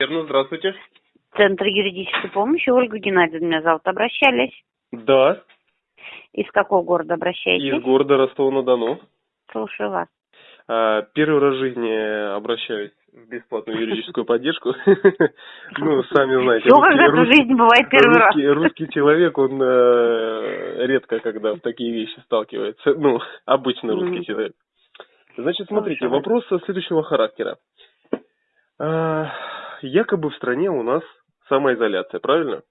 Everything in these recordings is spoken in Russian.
Верно, здравствуйте. Центр юридической помощи. Ольга Геннадьевна меня зовут. Обращались? Да, Из какого города обращаетесь? из города Ростова-на-Дону. Слушаю вас. А, Первый раз в жизни обращаюсь в бесплатную юридическую поддержку. Ну, сами знаете, Все когда в жизни бывает первый раз. русский, человек, он э, редко когда в такие вещи сталкивается. Ну, обычный русский человек. Значит, смотрите, вопрос следующего характера. Якобы в стране у нас самоизоляция, правильно?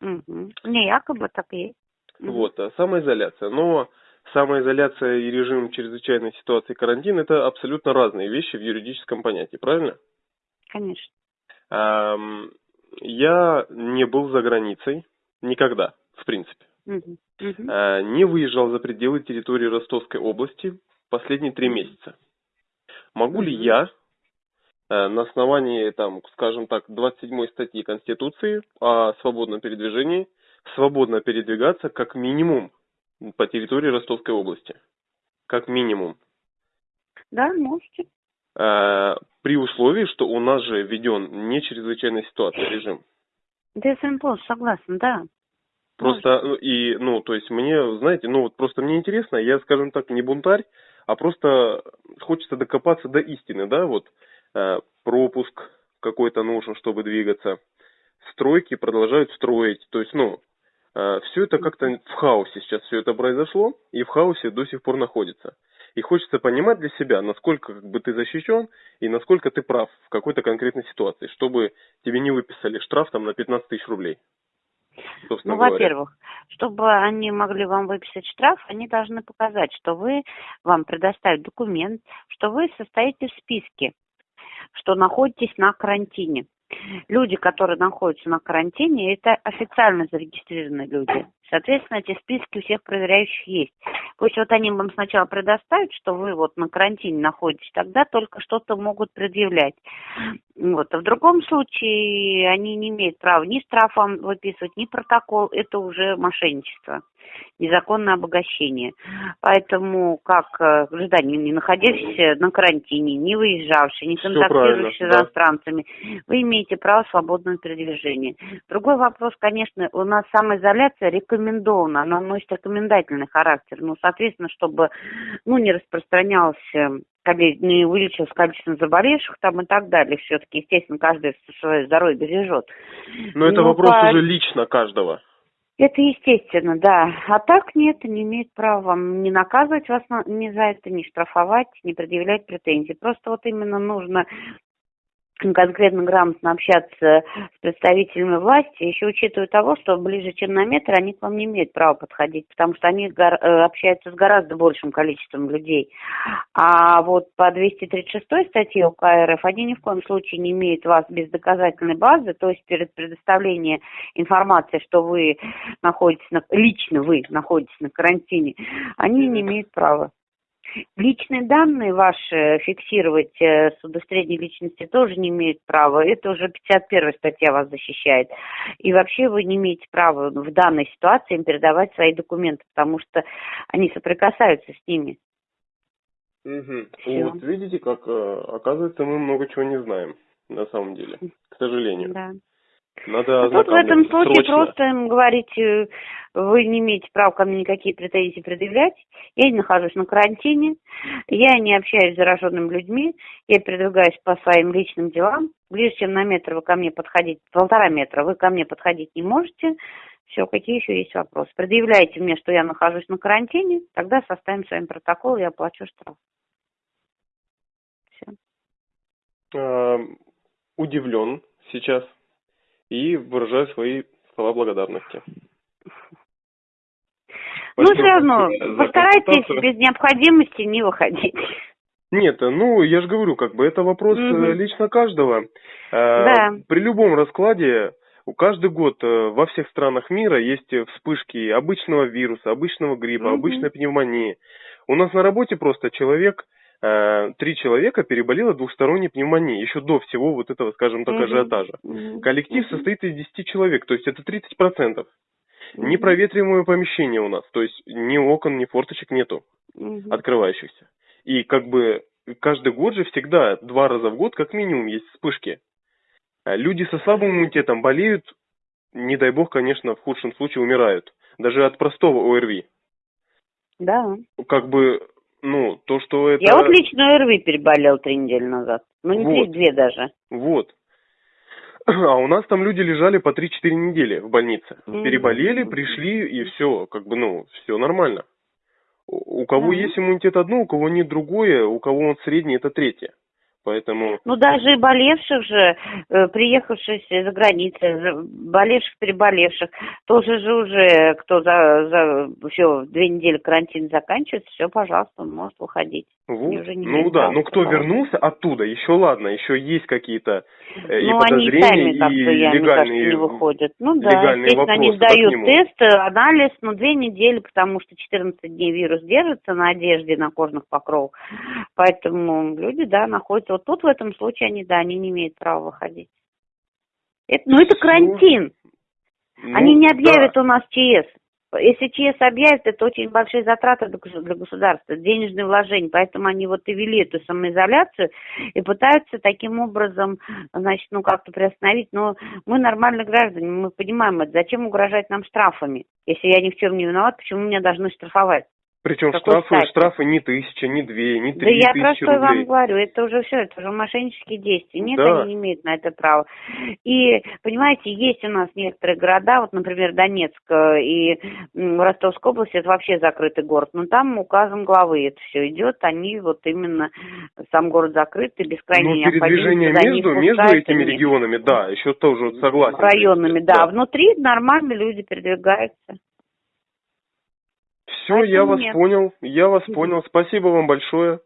Мгм. Не якобы так и есть. Вот, а самоизоляция. Но самоизоляция и режим чрезвычайной ситуации карантин это абсолютно разные вещи в юридическом понятии, правильно? Конечно. Ам, Я не был за границей никогда, в принципе. Мгм. А, Не выезжал за пределы территории Ростовской области последние три месяца. Могу ли Мгм. я э, на основании, там, скажем так, 27 статьи Конституции о свободном передвижении свободно передвигаться как минимум по территории Ростовской области? Как минимум. Да, можете. Э, При условии, что у нас же введен не чрезвычайная ситуация режим. Да, я с вами полностью согласна, да. Просто, ну, и, ну, то есть мне, знаете, ну, вот просто мне интересно, я, скажем так, не бунтарь, а просто хочется докопаться до истины, да, вот, э, пропуск какой-то нужен, чтобы двигаться, стройки продолжают строить, то есть, ну, все это как-то в хаосе сейчас все это произошло, и в хаосе до сих пор находится. И хочется понимать для себя, насколько как бы ты защищен и насколько ты прав в какой-то конкретной ситуации, чтобы тебе не выписали штраф там на 15 тысяч рублей. Ну, во-первых, чтобы они могли вам выписать штраф, они должны показать, что вы, вам предоставят документ, что вы состоите в списке, что находитесь на карантине. Люди, которые находятся на карантине, это официально зарегистрированные люди. Соответственно, эти списки у всех проверяющих есть. Пусть вот они вам сначала предоставят, что вы вот на карантине находитесь, тогда только что-то могут предъявлять. Вот. А в другом случае они не имеют права ни штраф вам выписывать, ни протокол. Это уже мошенничество, незаконное обогащение. Поэтому, как э, гражданин, не находящийся на карантине, не выезжавший, не контактирующий с правильно, да. иностранцами, вы имеете право свободного передвижения. Другой вопрос, конечно, у нас самоизоляция рекомендована, она носит рекомендательный характер. Ну, соответственно, чтобы ну, не распространялся коле- не увеличилось количество заболевших там и так далее. Все-таки, естественно, каждый свое здоровье бережет. Но это Ну, вопрос по- уже лично каждого. Это естественно, да. А так нет, не имеет права не наказывать вас на- ни за это, не штрафовать, не предъявлять претензий. Просто вот именно нужно конкретно грамотно общаться с представителями власти, еще учитывая того, что ближе, чем на метр, они к вам не имеют права подходить, потому что они гор- э, общаются с гораздо большим количеством людей. А вот по 236 статье УК РФ они ни в коем случае не имеют вас без доказательной базы, то есть перед предоставлением информации, что вы находитесь на, лично вы находитесь на карантине, они не имеют права. Личные данные ваши фиксировать э, с удостоверением личности тоже не имеют права. Это уже 51 статья вас защищает. И вообще вы не имеете права в данной ситуации им передавать свои документы, потому что они соприкасаются с ними. Всё. Вот видите, как э, оказывается мы много чего не знаем на самом деле, к сожалению. Да. Надо Ну, Тут в этом случае срочно. просто им говорить, э, вы не имеете права ко мне никакие претензии предъявлять, я не нахожусь на карантине, я не общаюсь с зараженными людьми, я передвигаюсь по своим личным делам, ближе, чем на метр вы ко мне подходить, полтора метра вы ко мне подходить не можете, все, какие еще есть вопросы? Предъявляйте мне, что я нахожусь на карантине, тогда составим с вами протокол, я оплачу штраф. Все. Э, удивлен сейчас и выражаю свои слова благодарности. Ну, все равно, постарайтесь без необходимости не выходить. Нет, ну, я же говорю, как бы это вопрос Мгм. лично каждого. Э, Да. При любом раскладе каждый год э, во всех странах мира есть вспышки обычного вируса, обычного гриппа, Мгм. обычной пневмонии. У нас на работе просто человек, три человека переболело двухсторонней пневмонией, еще до всего вот этого, скажем так, Мгм. ажиотажа. Коллектив состоит из 10 человек, то есть это 30%. Мгм. Непроветриваемое помещение у нас, то есть ни окон, ни форточек нету открывающихся. И как бы каждый год же всегда, два раза в год как минимум есть вспышки. А Люди со слабым иммунитетом болеют, не дай бог, конечно, в худшем случае умирают. Даже от простого ОРВИ. Да. Как бы, ну, то, что это... Я вот лично ОРВИ переболел три недели назад. Ну, не Вот. три, две даже. Вот. А у нас там люди лежали по 3-4 недели в больнице. Переболели, пришли, и все, как бы, ну, все нормально. У кого Да. есть иммунитет одно, у кого нет другое, у кого он средний, это третье. Поэтому, Ну, даже и болевших же, э, приехавших из-за границы, за- болевших, переболевших, тоже же уже, кто за, за все, две недели карантин заканчивается, все, пожалуйста, он может выходить. вот. Они уже не ну да, ну кто вернулся оттуда, еще ладно, еще есть какие-то э, ну, они и подозрения, сами как-то, я, мне кажется, легальные не выходят. Ну да, легальные естественно, они сдают тест, э, анализ, ну, две недели, потому что 14 дней вирус держится на одежде, на кожных покровах. Поэтому люди, да, находятся. Вот тут в этом случае они, да, они не имеют права выходить. Это, ну, это Всё. карантин. Ну, Они не объявят да. у нас ЧС. Если ЧС объявят, это очень большие затраты для государства, денежные вложения. Поэтому они вот и вели эту самоизоляцию и пытаются таким образом, значит, ну как-то приостановить. Но мы нормальные граждане, мы понимаем это. Зачем угрожать нам штрафами? Если я ни в чем не виноват, почему меня должны штрафовать? Причем Какой штрафы, стати? штрафы не тысяча, не две, не Да три я про тысячи что вам рублей. говорю, это уже все, это уже мошеннические действия. Нет, Да. они не имеют на это права. И, понимаете, есть у нас некоторые города, вот, например, Донецк э, и Ростовская область, это вообще закрытый город, но там указом главы это все идет, они вот именно, сам город закрыт, и без крайней Ну, передвижение между, между этими регионами, да, еще тоже вот согласен. районами, да. А внутри нормально люди передвигаются. Все, я Поэтому вас нет. понял, я вас понял. Спасибо вам большое.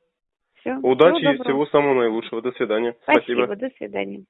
Все. Удачи и всего самого наилучшего. До свидания. Спасибо, до свидания.